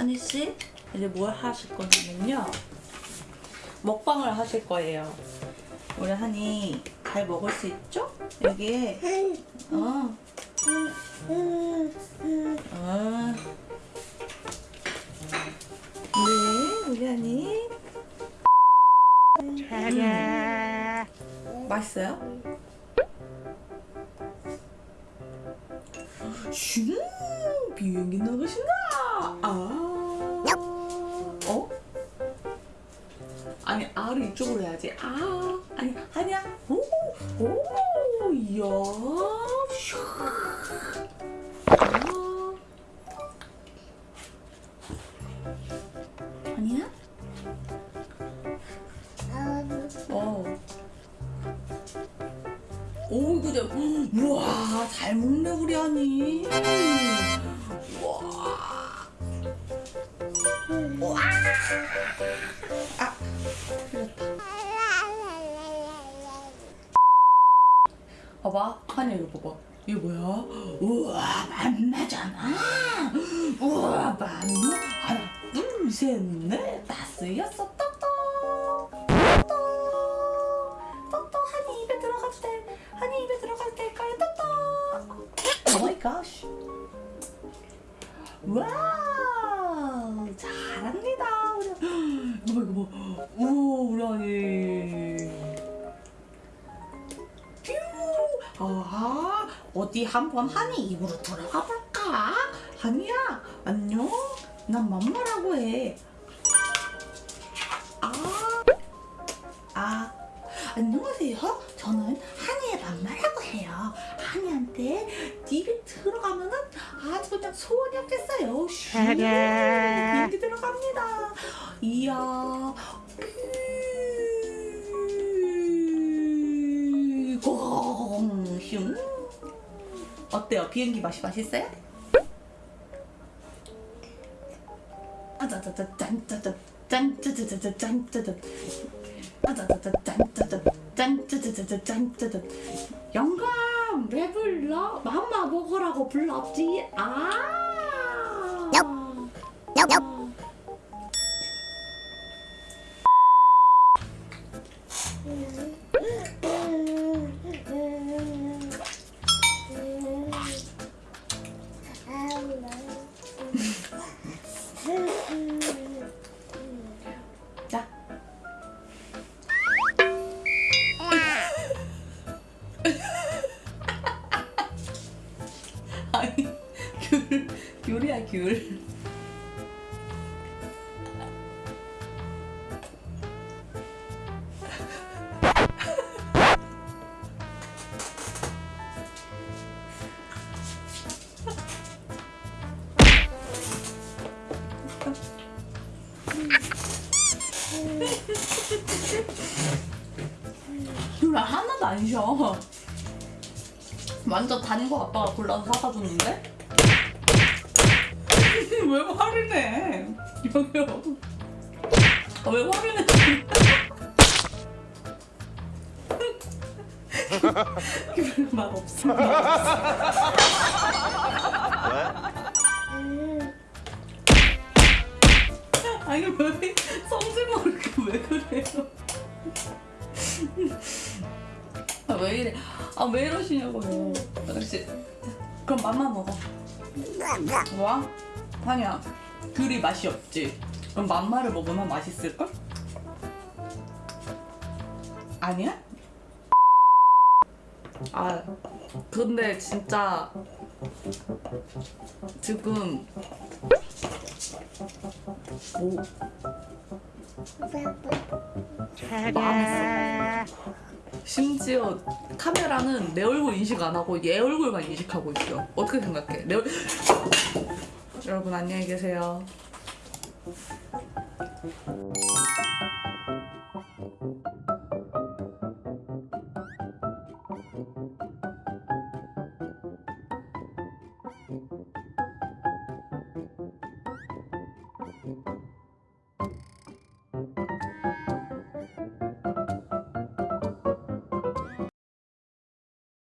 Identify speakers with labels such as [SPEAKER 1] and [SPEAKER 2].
[SPEAKER 1] 한이씨 이제 뭘 하실 거냐면요 먹방을 하실 거예요 우리 한이 잘 먹을 수 있죠? 여기에 어. 어. 네 우리 한이 음. 맛있어요? 슝 비행기 나가신다 아 아를 이쪽으로 해야지 아 아니 아니야 오오 이야 슈. 아. 아니야 어 오, 그죠? 우와, 잘 먹네, 우리 아니. 우와. 우와. 아, 봐봐, 한이 이거 봐봐. 이거 뭐야? 우와, 맘마잖아. 우와, 맘마. 하나, 둘, 셋, 넷, 다섯, 여섯, 떡떡. 떡떡. 떡떡, 한이 입에 들어가도 돼. 한이 입에 들어가도 될까요? 떡떡. oh my god. wow, 잘합니다. 우리. 이거 봐, 이거 봐. 어디 한번 한이 입으로 들어가 볼까? 한이야, 안녕? 난 맘마라고 해. 아, 아, 안녕하세요. 저는 한이의 맘마라고 해요. 한이한테 입에 들어가면은 아주 그냥 소원이 없겠어요. 슈, 비행기 들어갑니다. 이야, 꽁, 어때요? 비행기 맛이 맛있어요? 영감 왜 불러? 맘마 먹으라고 불렀지 아 자. 귤이야 귤. 귤 하나도 안 쉬어. 완전 단 거 아빠가 골라서 사다 줬는데? 왜 화를 내? 여기요. 아, 왜 화를 내? 귤맛 없어. 아니 왜 성질 모르게 왜 그래요? 아, 왜 이래? 아, 왜 이러시냐고요. 아저씨. 그럼 맘만 먹어. 뭐 야? 아니야. 귤이 맛이 없지. 그럼 맘마를 먹으면 맛있을걸? 아니야? 아, 근데 진짜 지금 오. 심지어 카메라는 내 얼굴 인식 안 하고 얘 얼굴만 인식하고 있어. 어떻게 생각해? 내 얼... 여러분 안녕히 계세요.